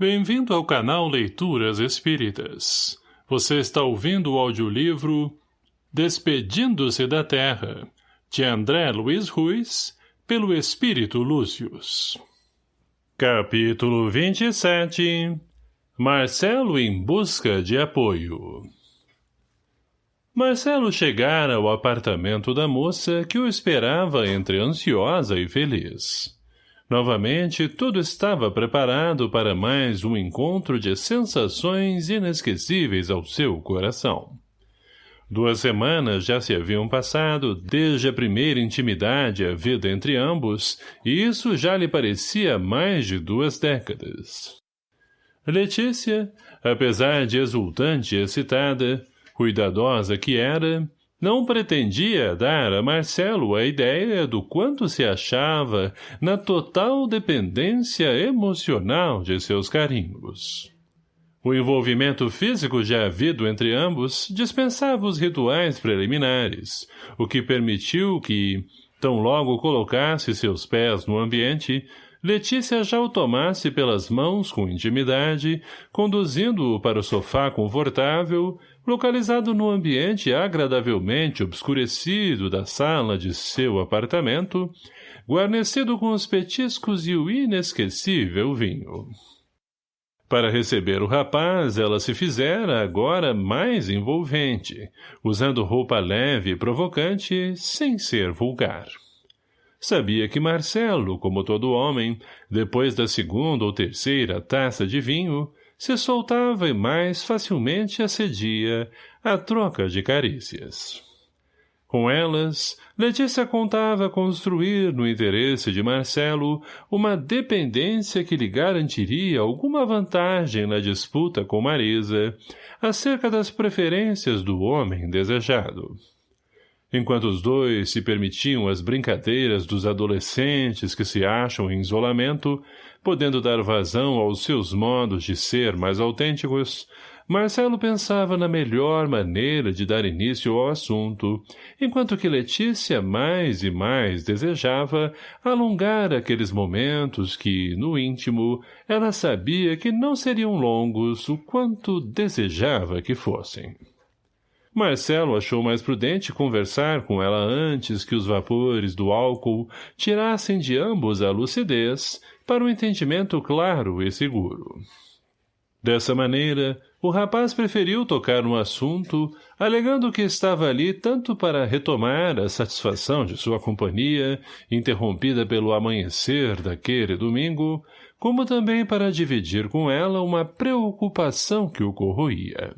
Bem-vindo ao canal Leituras Espíritas. Você está ouvindo o audiolivro Despedindo-se da Terra, de André Luiz Ruiz, pelo Espírito Lúcius. Capítulo 27 Marcelo em busca de apoio Marcelo chegara ao apartamento da moça que o esperava entre ansiosa e feliz. Novamente, tudo estava preparado para mais um encontro de sensações inesquecíveis ao seu coração. Duas semanas já se haviam passado desde a primeira intimidade havida entre ambos, e isso já lhe parecia mais de duas décadas. Letícia, apesar de exultante e excitada, cuidadosa que era, não pretendia dar a Marcelo a ideia do quanto se achava na total dependência emocional de seus carinhos. O envolvimento físico já havido entre ambos dispensava os rituais preliminares, o que permitiu que, tão logo colocasse seus pés no ambiente, Letícia já o tomasse pelas mãos com intimidade, conduzindo-o para o sofá confortável, localizado no ambiente agradavelmente obscurecido da sala de seu apartamento, guarnecido com os petiscos e o inesquecível vinho. Para receber o rapaz, ela se fizera agora mais envolvente, usando roupa leve e provocante, sem ser vulgar. Sabia que Marcelo, como todo homem, depois da segunda ou terceira taça de vinho, se soltava e mais facilmente acedia à troca de carícias. Com elas, Letícia contava construir no interesse de Marcelo uma dependência que lhe garantiria alguma vantagem na disputa com Marisa acerca das preferências do homem desejado. Enquanto os dois se permitiam as brincadeiras dos adolescentes que se acham em isolamento, podendo dar vazão aos seus modos de ser mais autênticos, Marcelo pensava na melhor maneira de dar início ao assunto, enquanto que Letícia mais e mais desejava alongar aqueles momentos que, no íntimo, ela sabia que não seriam longos o quanto desejava que fossem. Marcelo achou mais prudente conversar com ela antes que os vapores do álcool tirassem de ambos a lucidez para um entendimento claro e seguro. Dessa maneira, o rapaz preferiu tocar no assunto, alegando que estava ali tanto para retomar a satisfação de sua companhia, interrompida pelo amanhecer daquele domingo, como também para dividir com ela uma preocupação que o corroía.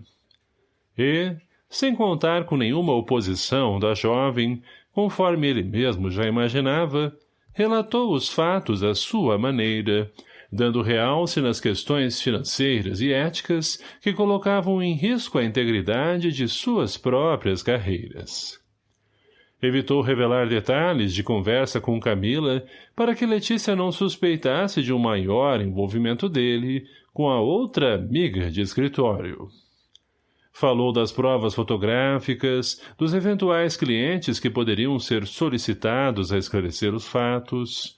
E, sem contar com nenhuma oposição da jovem, conforme ele mesmo já imaginava, relatou os fatos à sua maneira, dando realce nas questões financeiras e éticas que colocavam em risco a integridade de suas próprias carreiras. Evitou revelar detalhes de conversa com Camila para que Letícia não suspeitasse de um maior envolvimento dele com a outra amiga de escritório. Falou das provas fotográficas, dos eventuais clientes que poderiam ser solicitados a esclarecer os fatos.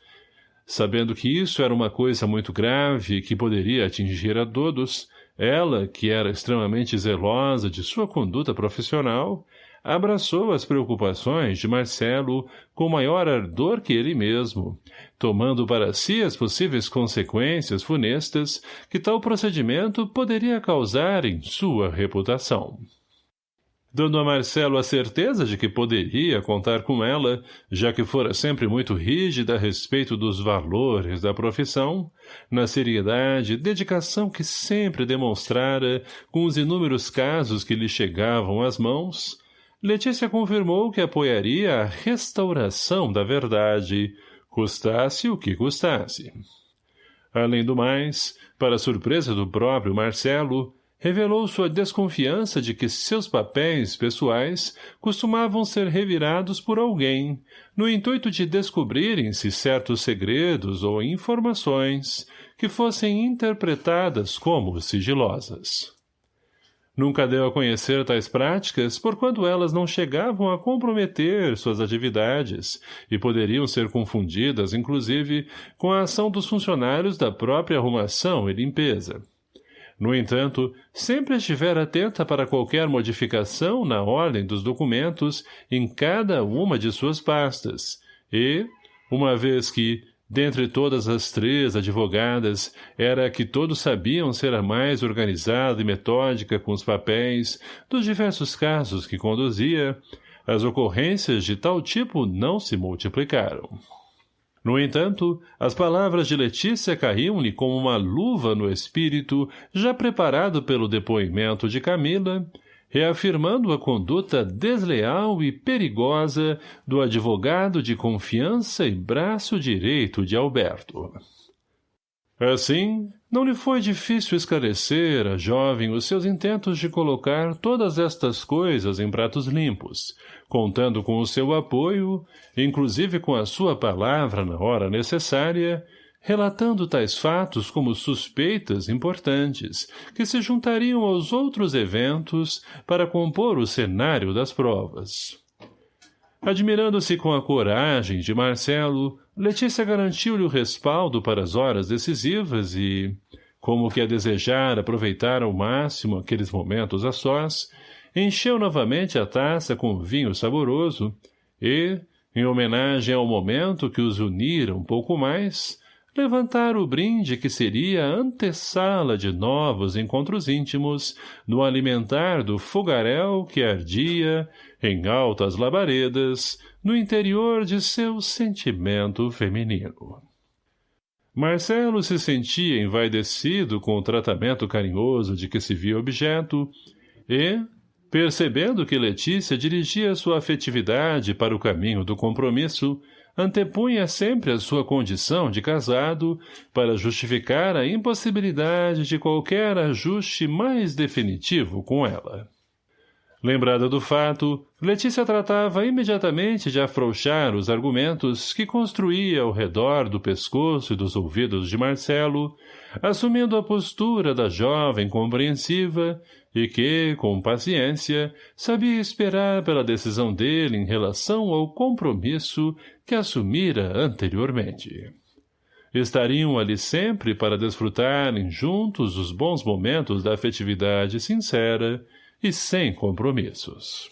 Sabendo que isso era uma coisa muito grave que poderia atingir a todos, ela, que era extremamente zelosa de sua conduta profissional, abraçou as preocupações de Marcelo com maior ardor que ele mesmo, tomando para si as possíveis consequências funestas que tal procedimento poderia causar em sua reputação. Dando a Marcelo a certeza de que poderia contar com ela, já que fora sempre muito rígida a respeito dos valores da profissão, na seriedade e dedicação que sempre demonstrara com os inúmeros casos que lhe chegavam às mãos, Letícia confirmou que apoiaria a restauração da verdade, custasse o que custasse. Além do mais, para surpresa do próprio Marcelo, revelou sua desconfiança de que seus papéis pessoais costumavam ser revirados por alguém, no intuito de descobrirem-se certos segredos ou informações que fossem interpretadas como sigilosas. Nunca deu a conhecer tais práticas, porquanto elas não chegavam a comprometer suas atividades e poderiam ser confundidas, inclusive, com a ação dos funcionários da própria arrumação e limpeza. No entanto, sempre estivera atenta para qualquer modificação na ordem dos documentos em cada uma de suas pastas, e, uma vez que, dentre todas as três advogadas, era a que todos sabiam ser a mais organizada e metódica com os papéis dos diversos casos que conduzia, as ocorrências de tal tipo não se multiplicaram. No entanto, as palavras de Letícia caíam-lhe como uma luva no espírito, já preparado pelo depoimento de Camila, reafirmando a conduta desleal e perigosa do advogado de confiança e braço direito de Alberto. Assim, não lhe foi difícil esclarecer à jovem os seus intentos de colocar todas estas coisas em pratos limpos, contando com o seu apoio, inclusive com a sua palavra na hora necessária, relatando tais fatos como suspeitas importantes, que se juntariam aos outros eventos para compor o cenário das provas. Admirando-se com a coragem de Marcelo, Letícia garantiu-lhe o respaldo para as horas decisivas e, como que a desejar aproveitar ao máximo aqueles momentos a sós, encheu novamente a taça com vinho saboroso e, em homenagem ao momento que os unira um pouco mais, levantar o brinde que seria antessala de novos encontros íntimos no alimentar do fogaréu que ardia, em altas labaredas, no interior de seu sentimento feminino. Marcelo se sentia envaidecido com o tratamento carinhoso de que se via objeto e, percebendo que Letícia dirigia sua afetividade para o caminho do compromisso, antepunha sempre a sua condição de casado para justificar a impossibilidade de qualquer ajuste mais definitivo com ela. Lembrada do fato, Letícia tratava imediatamente de afrouxar os argumentos que construía ao redor do pescoço e dos ouvidos de Marcelo, assumindo a postura da jovem compreensiva e que, com paciência, sabia esperar pela decisão dele em relação ao compromisso que assumira anteriormente. Estariam ali sempre para desfrutarem juntos os bons momentos da afetividade sincera e sem compromissos.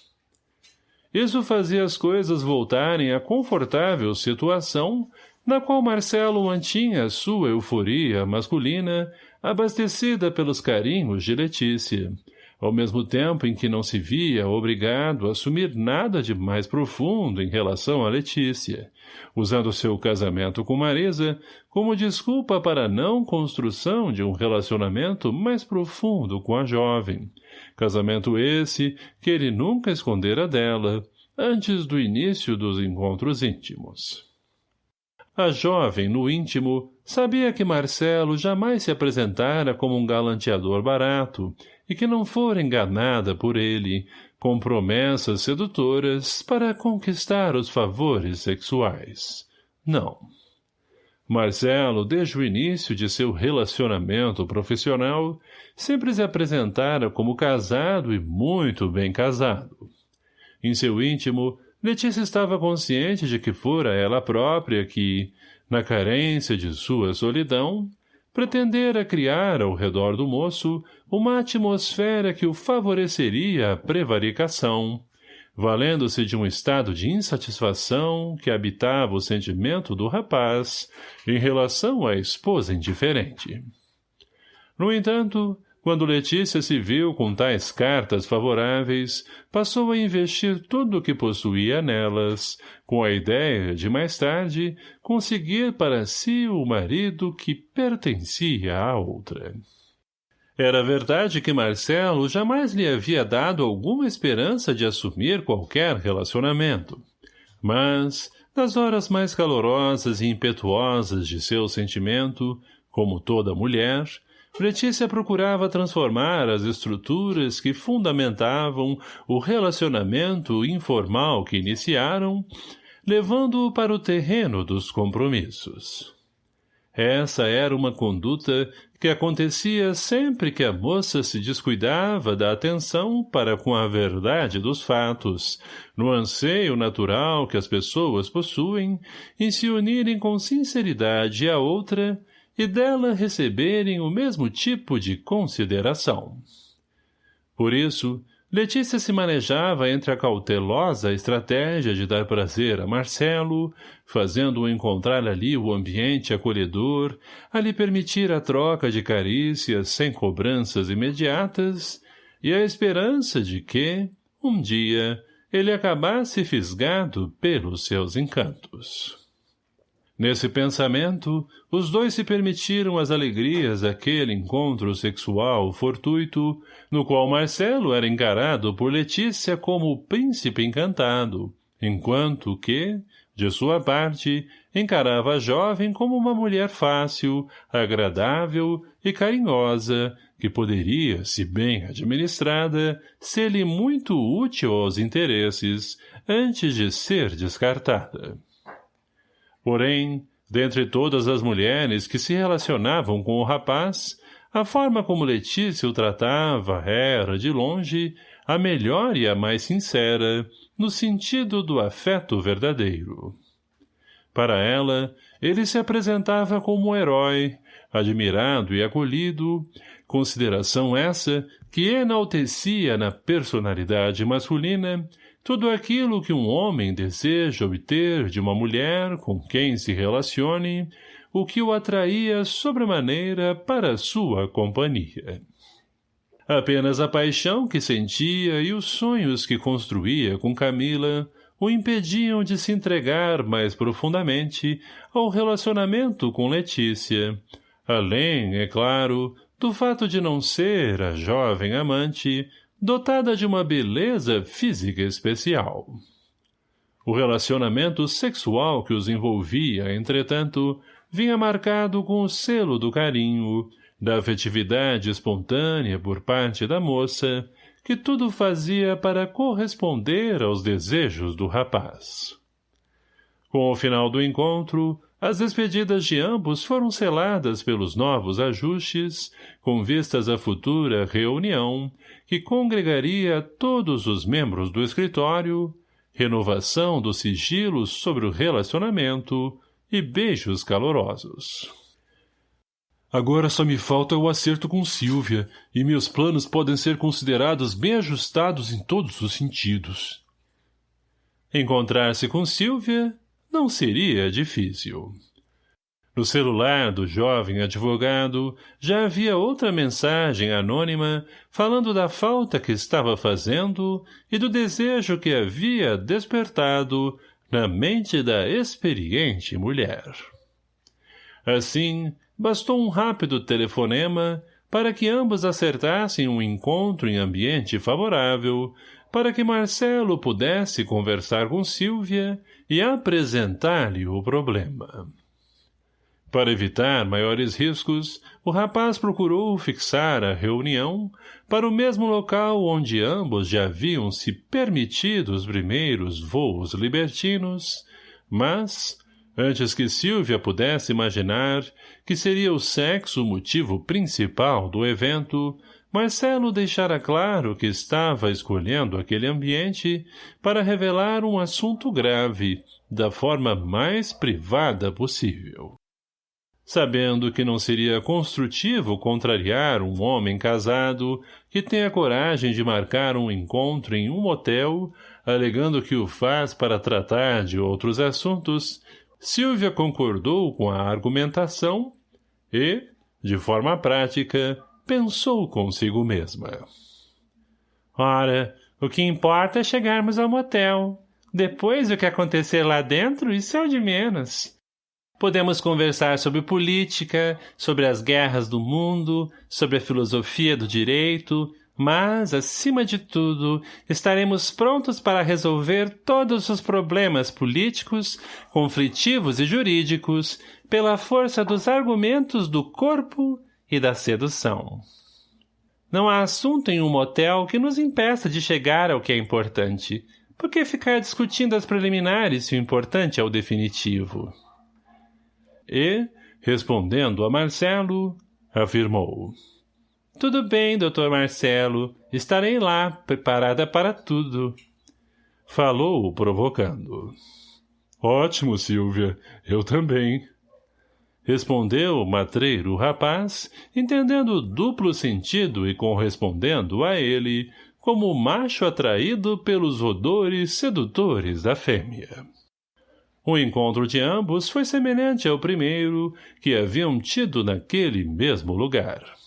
Isso fazia as coisas voltarem à confortável situação na qual Marcelo mantinha sua euforia masculina abastecida pelos carinhos de Letícia, ao mesmo tempo em que não se via obrigado a assumir nada de mais profundo em relação a Letícia, usando seu casamento com Marisa como desculpa para a não construção de um relacionamento mais profundo com a jovem, Casamento esse que ele nunca escondera dela, antes do início dos encontros íntimos. A jovem, no íntimo, sabia que Marcelo jamais se apresentara como um galanteador barato e que não fora enganada por ele, com promessas sedutoras para conquistar os favores sexuais. Não. Marcelo, desde o início de seu relacionamento profissional, sempre se apresentara como casado e muito bem casado. Em seu íntimo, Letícia estava consciente de que fora ela própria que, na carência de sua solidão, pretendera criar ao redor do moço uma atmosfera que o favoreceria à prevaricação, valendo-se de um estado de insatisfação que habitava o sentimento do rapaz em relação à esposa indiferente. No entanto, quando Letícia se viu com tais cartas favoráveis, passou a investir tudo o que possuía nelas, com a ideia de, mais tarde, conseguir para si o marido que pertencia à outra. Era verdade que Marcelo jamais lhe havia dado alguma esperança de assumir qualquer relacionamento. Mas, nas horas mais calorosas e impetuosas de seu sentimento, como toda mulher, Letícia procurava transformar as estruturas que fundamentavam o relacionamento informal que iniciaram, levando-o para o terreno dos compromissos. Essa era uma conduta que acontecia sempre que a moça se descuidava da atenção para com a verdade dos fatos, no anseio natural que as pessoas possuem em se unirem com sinceridade a outra e dela receberem o mesmo tipo de consideração. Por isso, Letícia se manejava entre a cautelosa estratégia de dar prazer a Marcelo, fazendo-o encontrar ali o ambiente acolhedor, a lhe permitir a troca de carícias sem cobranças imediatas, e a esperança de que, um dia, ele acabasse fisgado pelos seus encantos. Nesse pensamento, os dois se permitiram as alegrias daquele encontro sexual fortuito, no qual Marcelo era encarado por Letícia como o príncipe encantado, enquanto que, de sua parte, encarava a jovem como uma mulher fácil, agradável e carinhosa, que poderia, se bem administrada, ser-lhe muito útil aos interesses, antes de ser descartada. Porém, dentre todas as mulheres que se relacionavam com o rapaz, a forma como Letícia o tratava era, de longe, a melhor e a mais sincera, no sentido do afeto verdadeiro. Para ela, ele se apresentava como um herói, admirado e acolhido, consideração essa que enaltecia na personalidade masculina tudo aquilo que um homem deseja obter de uma mulher com quem se relacione, o que o atraía sobremaneira para sua companhia. Apenas a paixão que sentia e os sonhos que construía com Camila o impediam de se entregar mais profundamente ao relacionamento com Letícia, além, é claro, do fato de não ser a jovem amante dotada de uma beleza física especial. O relacionamento sexual que os envolvia, entretanto, vinha marcado com o selo do carinho, da afetividade espontânea por parte da moça, que tudo fazia para corresponder aos desejos do rapaz. Com o final do encontro, as despedidas de ambos foram seladas pelos novos ajustes, com vistas à futura reunião, que congregaria todos os membros do escritório, renovação do sigilo sobre o relacionamento e beijos calorosos. Agora só me falta o acerto com Silvia, e meus planos podem ser considerados bem ajustados em todos os sentidos. Encontrar-se com Silvia não seria difícil. No celular do jovem advogado já havia outra mensagem anônima falando da falta que estava fazendo e do desejo que havia despertado na mente da experiente mulher. Assim, bastou um rápido telefonema para que ambos acertassem um encontro em ambiente favorável, para que Marcelo pudesse conversar com Silvia e apresentar-lhe o problema. Para evitar maiores riscos, o rapaz procurou fixar a reunião para o mesmo local onde ambos já haviam se permitido os primeiros voos libertinos, mas, antes que Silvia pudesse imaginar que seria o sexo o motivo principal do evento, Marcelo deixara claro que estava escolhendo aquele ambiente para revelar um assunto grave, da forma mais privada possível. Sabendo que não seria construtivo contrariar um homem casado que tem a coragem de marcar um encontro em um motel, alegando que o faz para tratar de outros assuntos, Silvia concordou com a argumentação e, de forma prática, pensou consigo mesma. Ora, o que importa é chegarmos ao motel. Depois, o que acontecer lá dentro, isso é o de menos. Podemos conversar sobre política, sobre as guerras do mundo, sobre a filosofia do direito, mas, acima de tudo, estaremos prontos para resolver todos os problemas políticos, conflitivos e jurídicos pela força dos argumentos do corpo e da sedução. Não há assunto em um motel que nos impeça de chegar ao que é importante. Por que ficar discutindo as preliminares se o importante é o definitivo? E, respondendo a Marcelo, Afirmou. Tudo bem, doutor Marcelo. Estarei lá, preparada para tudo. Falou, provocando. Ótimo, Silvia. Eu também. Respondeu o matreiro rapaz, entendendo o duplo sentido e correspondendo a ele como macho atraído pelos odores sedutores da fêmea. O encontro de ambos foi semelhante ao primeiro que haviam tido naquele mesmo lugar.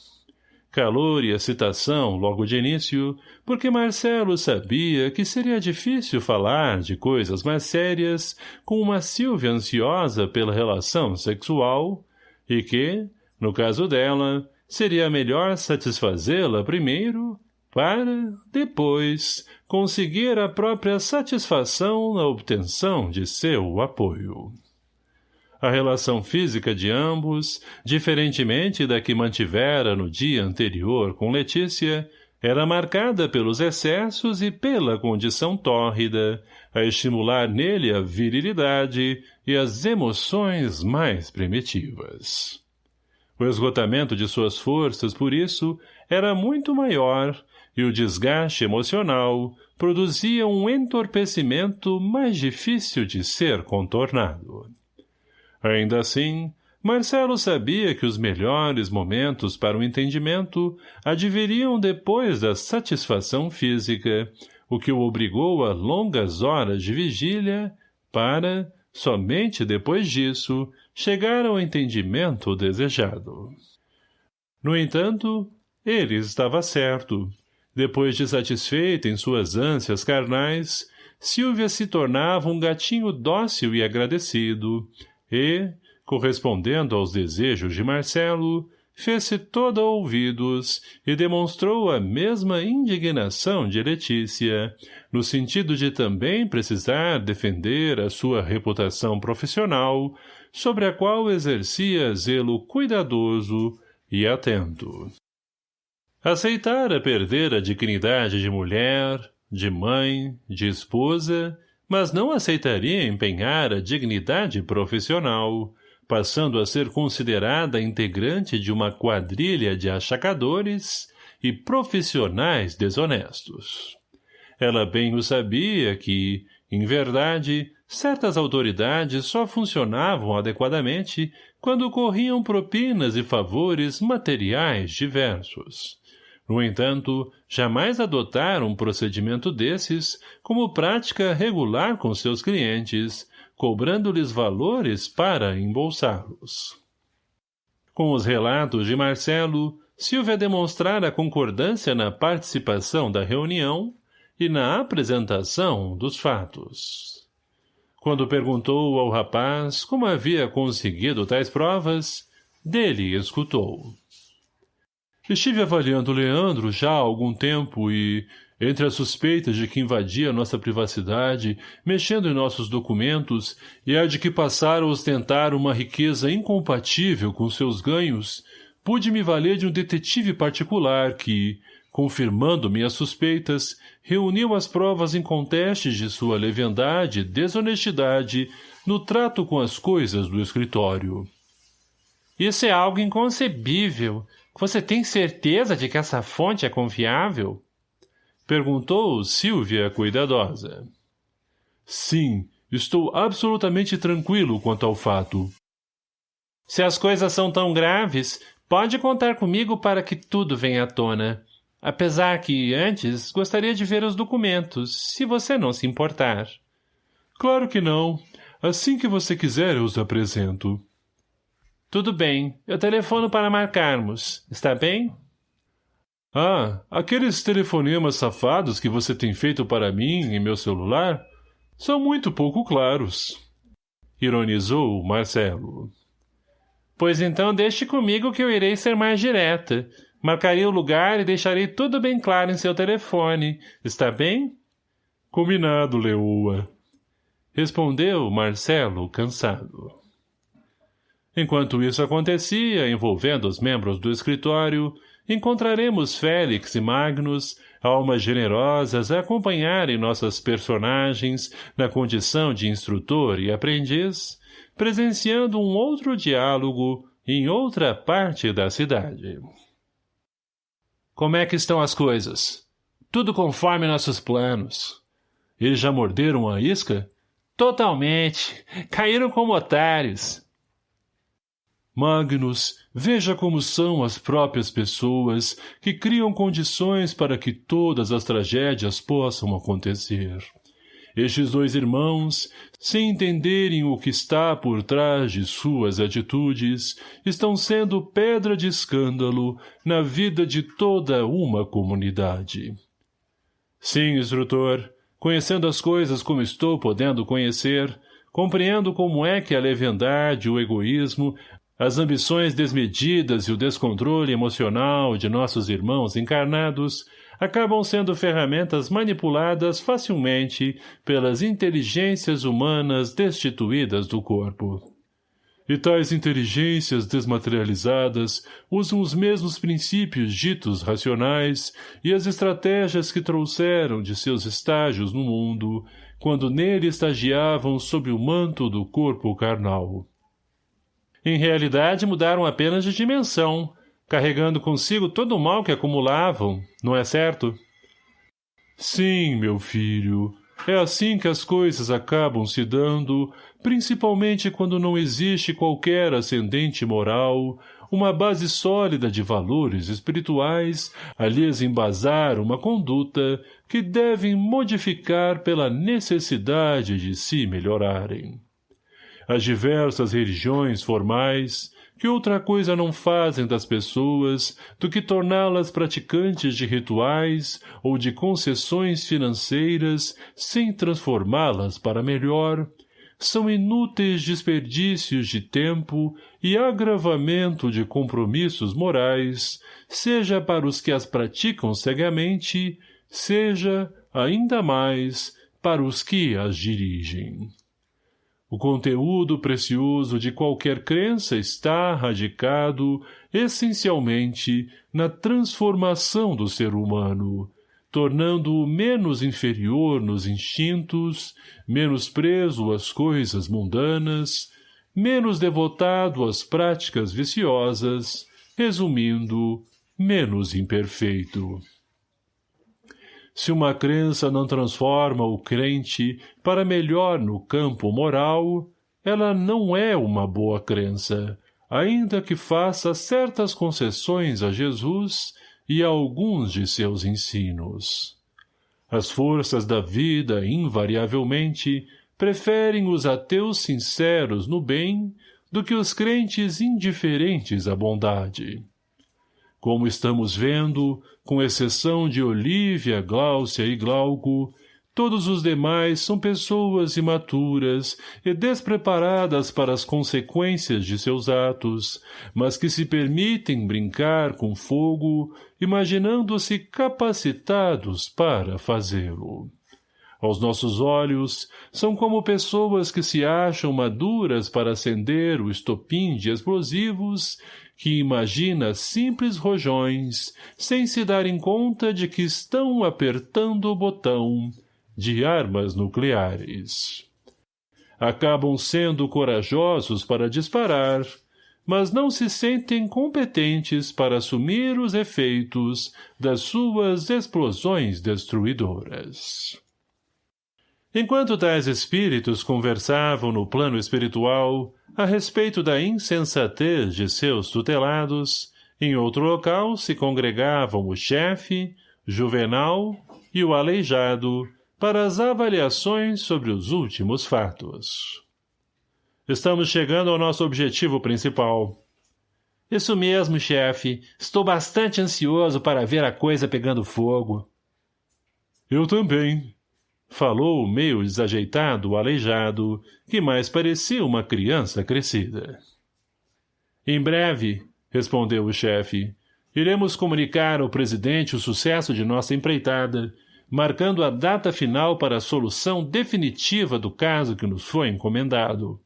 Calor e excitação logo de início, porque Marcelo sabia que seria difícil falar de coisas mais sérias com uma Silvia ansiosa pela relação sexual, e que, no caso dela, seria melhor satisfazê-la primeiro para, depois, conseguir a própria satisfação na obtenção de seu apoio. A relação física de ambos, diferentemente da que mantivera no dia anterior com Letícia, era marcada pelos excessos e pela condição tórrida, a estimular nele a virilidade e as emoções mais primitivas. O esgotamento de suas forças, por isso, era muito maior e o desgaste emocional produzia um entorpecimento mais difícil de ser contornado. Ainda assim, Marcelo sabia que os melhores momentos para o entendimento adviriam depois da satisfação física, o que o obrigou a longas horas de vigília para, somente depois disso, chegar ao entendimento desejado. No entanto, ele estava certo, depois de satisfeita em suas ânsias carnais, Silvia se tornava um gatinho dócil e agradecido, e, correspondendo aos desejos de Marcelo, fez-se toda ouvidos e demonstrou a mesma indignação de Letícia, no sentido de também precisar defender a sua reputação profissional, sobre a qual exercia zelo cuidadoso e atento. Aceitara perder a dignidade de mulher, de mãe, de esposa, mas não aceitaria empenhar a dignidade profissional, passando a ser considerada integrante de uma quadrilha de achacadores e profissionais desonestos. Ela bem o sabia que, em verdade, certas autoridades só funcionavam adequadamente quando corriam propinas e favores materiais diversos. No entanto, jamais adotaram um procedimento desses como prática regular com seus clientes, cobrando-lhes valores para embolsá-los. Com os relatos de Marcelo, Silvia demonstrara concordância na participação da reunião e na apresentação dos fatos. Quando perguntou ao rapaz como havia conseguido tais provas, dele escutou. Estive avaliando Leandro já há algum tempo e, entre as suspeitas de que invadia nossa privacidade, mexendo em nossos documentos, e a de que passara a ostentar uma riqueza incompatível com seus ganhos, pude me valer de um detetive particular que, confirmando minhas suspeitas, reuniu as provas incontestes de sua leviandade e desonestidade no trato com as coisas do escritório. Isso é algo inconcebível, você tem certeza de que essa fonte é confiável? Perguntou Silvia cuidadosa. Sim, estou absolutamente tranquilo quanto ao fato. Se as coisas são tão graves, pode contar comigo para que tudo venha à tona. Apesar que, antes, gostaria de ver os documentos, se você não se importar. Claro que não. Assim que você quiser, eu os apresento. Tudo bem, eu telefono para marcarmos. Está bem? Ah, aqueles telefonemas safados que você tem feito para mim em meu celular são muito pouco claros. Ironizou Marcelo. Pois então deixe comigo que eu irei ser mais direta. Marcarei o lugar e deixarei tudo bem claro em seu telefone. Está bem? Combinado, Leoa. Respondeu Marcelo, cansado. Enquanto isso acontecia, envolvendo os membros do escritório, encontraremos Félix e Magnus, almas generosas a acompanharem nossas personagens na condição de instrutor e aprendiz, presenciando um outro diálogo em outra parte da cidade. Como é que estão as coisas? Tudo conforme nossos planos. Eles já morderam a isca? Totalmente. Caíram como otários. Magnus, veja como são as próprias pessoas que criam condições para que todas as tragédias possam acontecer. Estes dois irmãos, sem entenderem o que está por trás de suas atitudes, estão sendo pedra de escândalo na vida de toda uma comunidade. Sim, instrutor, conhecendo as coisas como estou podendo conhecer, compreendo como é que a leviandade, o egoísmo, as ambições desmedidas e o descontrole emocional de nossos irmãos encarnados acabam sendo ferramentas manipuladas facilmente pelas inteligências humanas destituídas do corpo. E tais inteligências desmaterializadas usam os mesmos princípios ditos racionais e as estratégias que trouxeram de seus estágios no mundo, quando nele estagiavam sob o manto do corpo carnal. Em realidade mudaram apenas de dimensão, carregando consigo todo o mal que acumulavam, não é certo? Sim, meu filho, é assim que as coisas acabam se dando, principalmente quando não existe qualquer ascendente moral, uma base sólida de valores espirituais a lhes embasar uma conduta que devem modificar pela necessidade de se melhorarem. As diversas religiões formais, que outra coisa não fazem das pessoas do que torná-las praticantes de rituais ou de concessões financeiras sem transformá-las para melhor, são inúteis desperdícios de tempo e agravamento de compromissos morais, seja para os que as praticam cegamente, seja, ainda mais, para os que as dirigem. O conteúdo precioso de qualquer crença está radicado, essencialmente, na transformação do ser humano, tornando-o menos inferior nos instintos, menos preso às coisas mundanas, menos devotado às práticas viciosas, resumindo, menos imperfeito. Se uma crença não transforma o crente para melhor no campo moral, ela não é uma boa crença, ainda que faça certas concessões a Jesus e a alguns de seus ensinos. As forças da vida, invariavelmente, preferem os ateus sinceros no bem do que os crentes indiferentes à bondade. Como estamos vendo, com exceção de Olívia, Gláucia e Glauco, todos os demais são pessoas imaturas e despreparadas para as consequências de seus atos, mas que se permitem brincar com fogo, imaginando-se capacitados para fazê-lo. Aos nossos olhos, são como pessoas que se acham maduras para acender o estopim de explosivos que imagina simples rojões, sem se darem conta de que estão apertando o botão de armas nucleares. Acabam sendo corajosos para disparar, mas não se sentem competentes para assumir os efeitos das suas explosões destruidoras. Enquanto tais espíritos conversavam no plano espiritual, a respeito da insensatez de seus tutelados, em outro local se congregavam o chefe, Juvenal e o aleijado para as avaliações sobre os últimos fatos. Estamos chegando ao nosso objetivo principal. Isso mesmo, chefe. Estou bastante ansioso para ver a coisa pegando fogo. Eu também, Falou meio desajeitado aleijado, que mais parecia uma criança crescida. Em breve, respondeu o chefe, iremos comunicar ao presidente o sucesso de nossa empreitada, marcando a data final para a solução definitiva do caso que nos foi encomendado.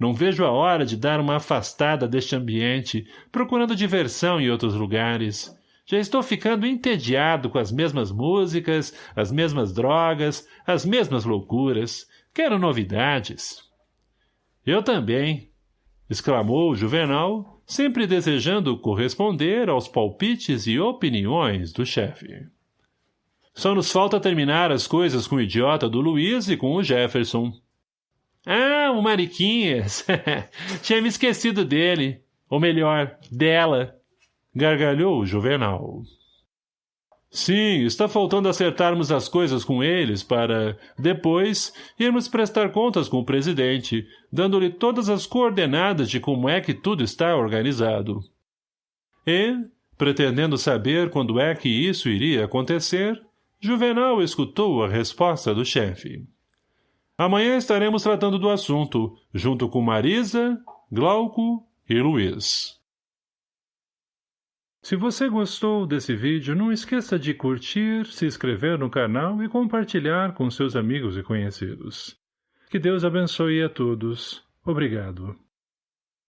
Não vejo a hora de dar uma afastada deste ambiente, procurando diversão em outros lugares. Já estou ficando entediado com as mesmas músicas, as mesmas drogas, as mesmas loucuras. Quero novidades. Eu também, exclamou o Juvenal, sempre desejando corresponder aos palpites e opiniões do chefe. Só nos falta terminar as coisas com o idiota do Luiz e com o Jefferson. Ah, o Mariquinhas. Tinha me esquecido dele. Ou melhor, dela. Gargalhou Juvenal. Sim, está faltando acertarmos as coisas com eles para, depois, irmos prestar contas com o presidente, dando-lhe todas as coordenadas de como é que tudo está organizado. E, pretendendo saber quando é que isso iria acontecer, Juvenal escutou a resposta do chefe. Amanhã estaremos tratando do assunto, junto com Marisa, Glauco e Luiz. Se você gostou desse vídeo, não esqueça de curtir, se inscrever no canal e compartilhar com seus amigos e conhecidos. Que Deus abençoe a todos. Obrigado.